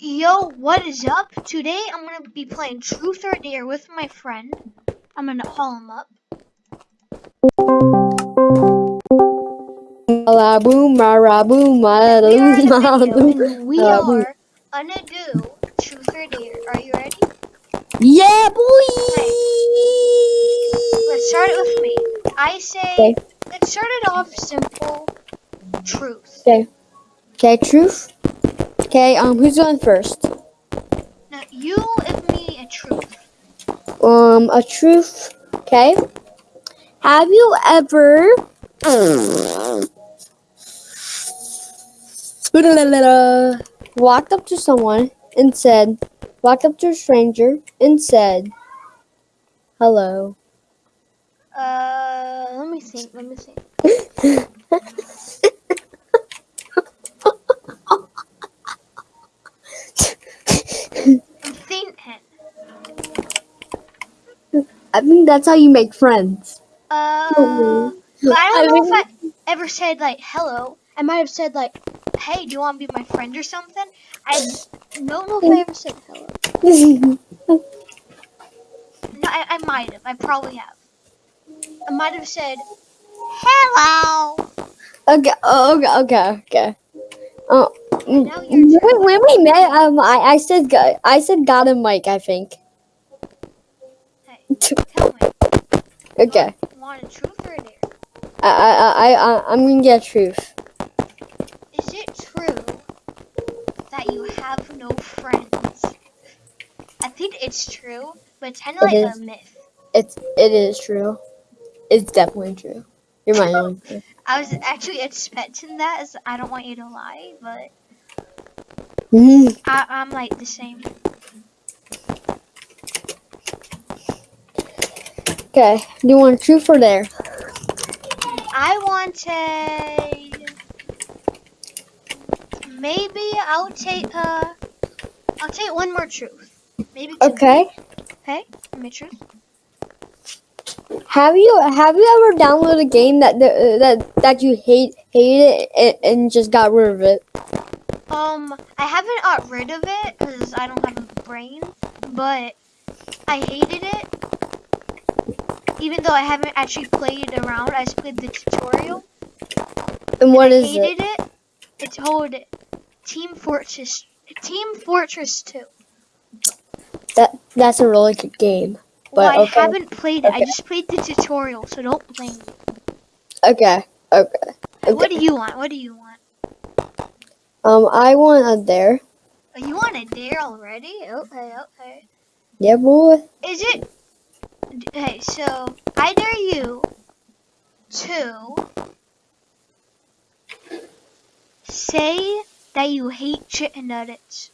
Yo, what is up? Today I'm gonna be playing Truth or Dare with my friend. I'm gonna call him up. La boom, ma ra boom, ma And we are in loo, a ma video, loo. and we boom. are gonna do Truth or Dare. Are you ready? Yeah, boy. Let's start it with me. I say, Okay. let's start it off simple. Truth. Okay. Okay, truth. Okay, um, who's going first? Now you give me a truth. Um, a truth. Okay. Have you ever walked up to someone and said, walked up to a stranger and said, hello? Uh, let me think. Let me think. I'm thinking. I think that's how you make friends. Uh, Mhm. but I I don't know mean- if I ever said like hello. I might have said like, "Hey, do you want to be my friend or something?" I don't know if I ever said hello. No, I, I might have. I probably have. I might have said, "Hello." Okay, oh, okay, okay, okay. Oh, when, when we met, um, I, I said, I said, got a mic. I think. Hey, tell me. Okay, Want a truth or a dare? I, I, I, I, I'm gonna get truth. Is it true that you have no friends? I think it's true, but it's kind of It like is. a myth. It's, it is true. It's definitely true. You're my friend. I was actually expecting that, as I don't want you to lie, but Mm, I, I'm like the same. Okay, do you want truth or dare? I want a. Maybe I'll take uh, I'll take one more truth. Maybe two. Okay. Okay. Give me truth. Have you have you ever downloaded a game that that that you hate hated it and, and just got rid of it? Um, I haven't got rid of it because I don't have a brain, but I hated it. Even though I haven't actually played it around, I just played the tutorial. And what I is it? hated it. It's called Team Fortress. Team Fortress 2. That that's a really good game. Well, But I okay. haven't played it. I just played the tutorial, so don't blame me. Okay. Okay. What do you want? What do you want? Um, I want a dare. Oh, you want a dare already? Okay, okay. Yeah, boy. Is it? Okay, so I dare you to say that you hate chicken nuggets.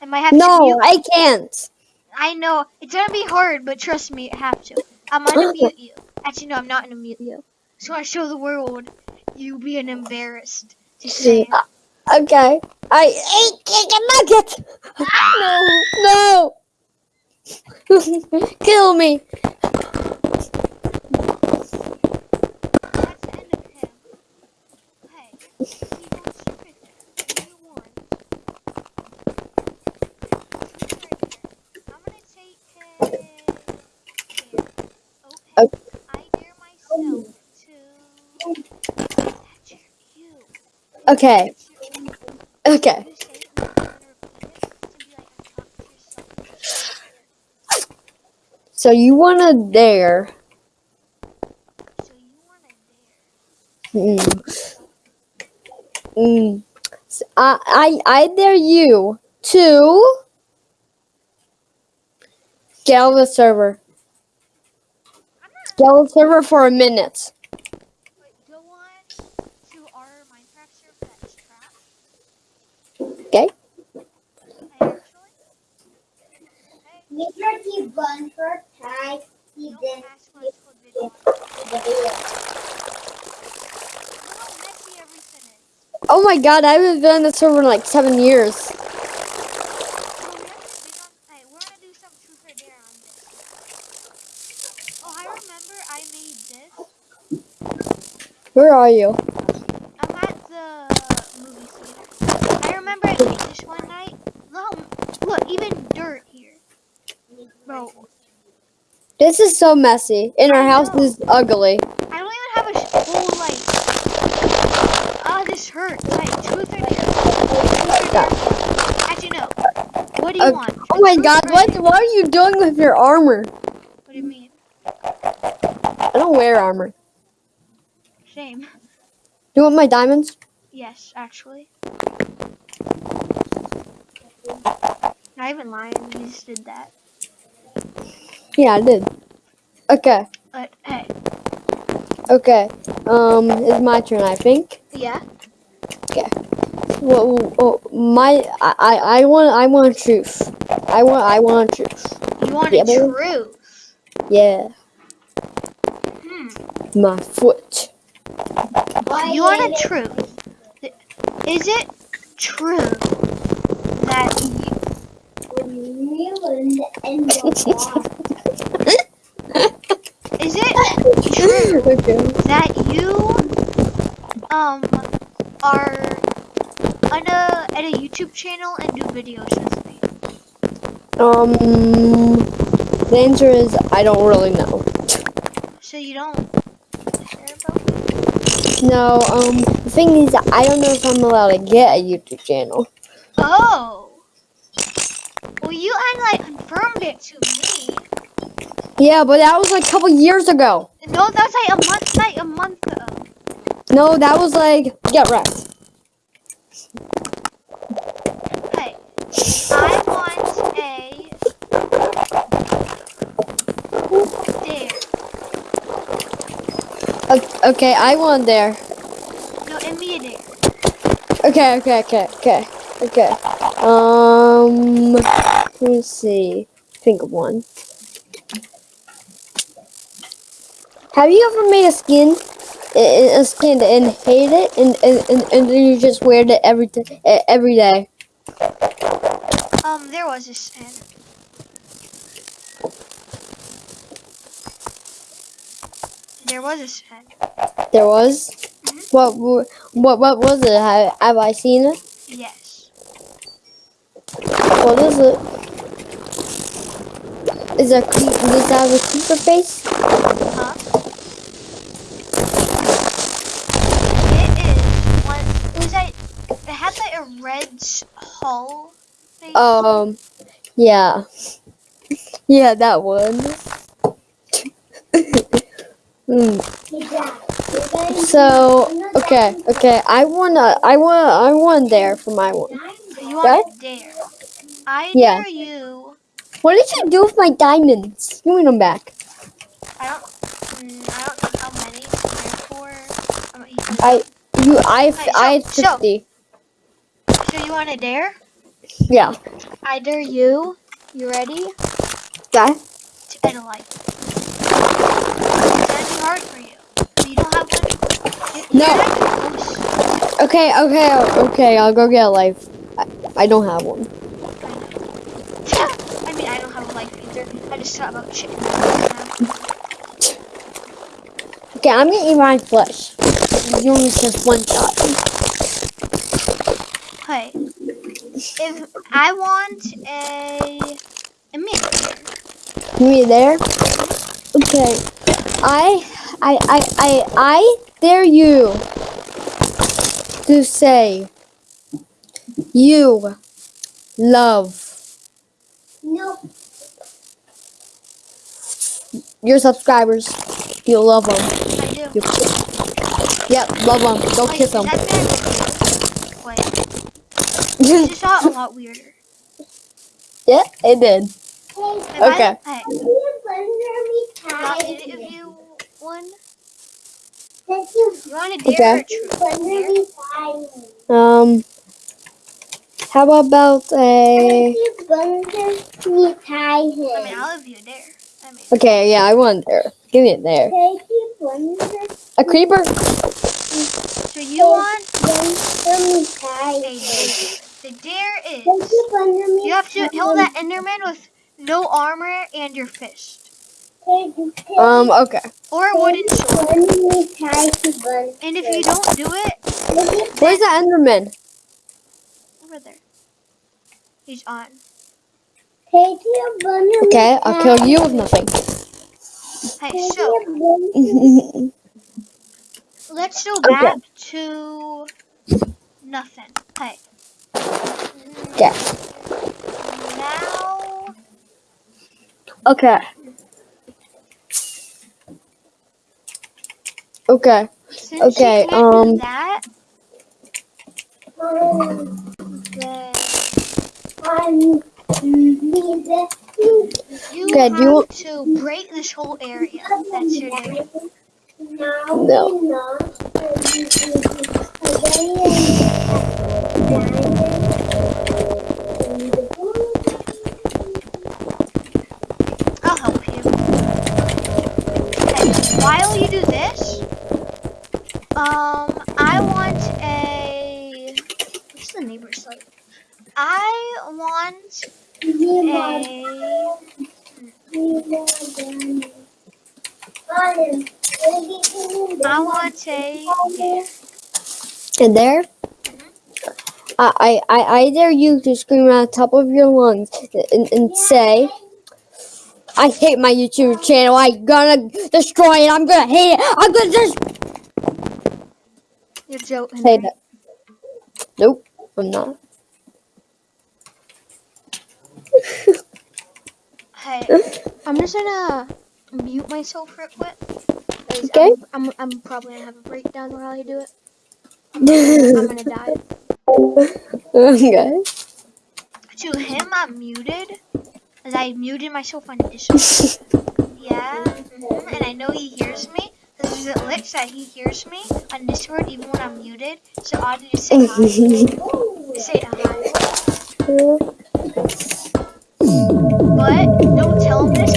I might have to No. I can't. I know it's gonna be hard, but trust me, I have to. I'm gonna mute you. Actually, no, I'm not gonna mute you. So I show the world you being embarrassed to say. it. Uh, okay. I ate chicken nuggets. no, no. Kill me. Okay. the end of him. Hey, keep on stupid there. What do you want? I'm gonna take it. here. Okay. I dare myself to. That's you. Okay. Okay. You say it, and I'm gonna repeat it. It's gonna be like I'm talking to yourself. So you want a dare? So. Mm. Mm. S- I, I I dare you to get the server. Get the server for a minute. Wait, go on to our Minecraft server that's trapped. Okay. I actually. Hey, Mr. T. Bunford typed he don't didn't ask what it's called video. the video. Look how messy everything is. Oh my god, I haven't been on the server in like seven years. So we haven't been on. Hey, we're gonna do some truth or dare on this. Oh, I remember I made this. Where are you? I'm at the movie theater. I remember I made this one night. Look how even dirt here. Bro, This is so messy. And our house is ugly. I don't even have a sh- whole like. Ah, this hurts. Like truth or dare. Truth or dare. Actually, no. What do you Uh, want? Oh my god, what what are you doing with your armor? What do you mean? I don't wear armor. Shame. You want my diamonds? Yes, actually. Not even lying. You just did that. Yeah, I did. Okay, But hey, okay. Um, it's my turn, I think. yeah. Well, well, my I, I I want I want truth. I want I want truth. You want Yeah, a boy. truth? Yeah, Hmm. my foot. Why You want a it- truth? Is it true that you, Real in the water. is it true okay. that you um are on a at a YouTube channel and do videos with me? Um, the answer is I don't really know. So you don't care about? No, um, the thing is, I don't know if I'm allowed to get a YouTube channel. Oh. Well, you had like confirmed it to me. Yeah, but that was like a couple years ago. No, that's like a month, like a month ago. No, that was like get wrecked. Hey, I want a dare. Okay, I won there. No, give me a dare. Okay, okay, okay, okay, okay. Um, let's see. Think of one. Have you ever made a skin, a a skin and hate it, and and, and, then you just wear it every every day? Um, there was this and there was a skin. There was. What w- what what was it? Have, have I seen it? Yes. What is it? Is there cre- does it have a creeper face? Huh? It is one. It was like it had like a red Thing. Um, yeah, yeah, that one. Hmm. So okay, okay, I wanna, I want, I want there for my one. you want dare? I Yeah. dare you. What did you do with my diamonds? Give me them back. I don't. Mm, I don't know how many. Therefore, I, you, I, I had so- so- fifty. So you want a dare? Yeah. I dare you. You ready? Okay. To get a life. Be hard for you. You don't have one. No. close. Oh, okay, okay, okay. I'll go get a life. I, I don't have one. I mean, I don't have a life either. I just thought about chicken. Okay, I'm gonna eat my flesh. You only just one shot. Hey, if I want a a mint, Me there? Okay. I I I I I dare you to say you love Nope. your subscribers. You love them. I do. You Yep, love them. Go kiss them. Is that bad? Wait, this just got a lot weirder. yeah, it did. Hey, Okay. I, hey, can you want to tie? give you one? You. You want a dare Okay. truth? Bundle Dare? me tie. Um. How about Thank a? me tie I mean, him. I'll you a dare. I mean, Okay, yeah, I want there. Give me it there. Thank you bundle A creeper? so you want bundle me tie him. Dare. The dare Thank is you bundle you have to kill that Enderman with no armor and your fist. Thank Um. Okay. Or a wooden sword. bundle me tie to bundle. And if you don't do it, Thank you- Where's the Enderman? over there. He's on. Take your bun. Okay, I'll kill you with nothing. Hey, Take so let's go Okay. back to nothing. Hey. Okay. Now, Okay. Okay. since Okay, um, that, then I'm neither. you Okay, have you want- to break this whole area. That's your duty. No, No. I want a. Yeah. And there, I, I, I, I dare you to scream at the top of your lungs and, and say, I hate my YouTube channel. I'm gonna destroy it. I'm gonna hate it. I'm gonna just You're joking. say that. Nope, I'm not. Hey, I'm just gonna mute myself real quick. 'cause Okay. I'm, I'm, I'm probably gonna have a breakdown while I do it. I'm gonna die. okay. To him, I'm muted. As I muted myself on Discord. Yeah, and I know he hears me. Because it looks that he hears me on Discord even when I'm muted. So I'll just say hi. say hi. But don't tell him this,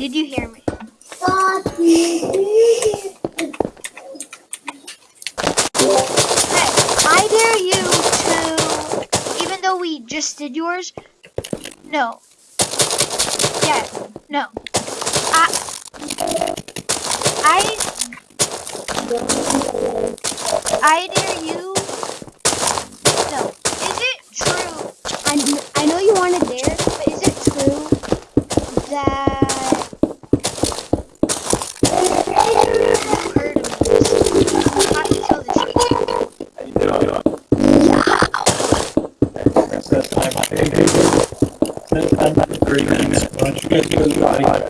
did you hear me? Hey, I dare you to, even though we just did yours, no. Yeah, no. I, I, I dare you. No. Is it true? I, I know you want to dare, but is it true that I'm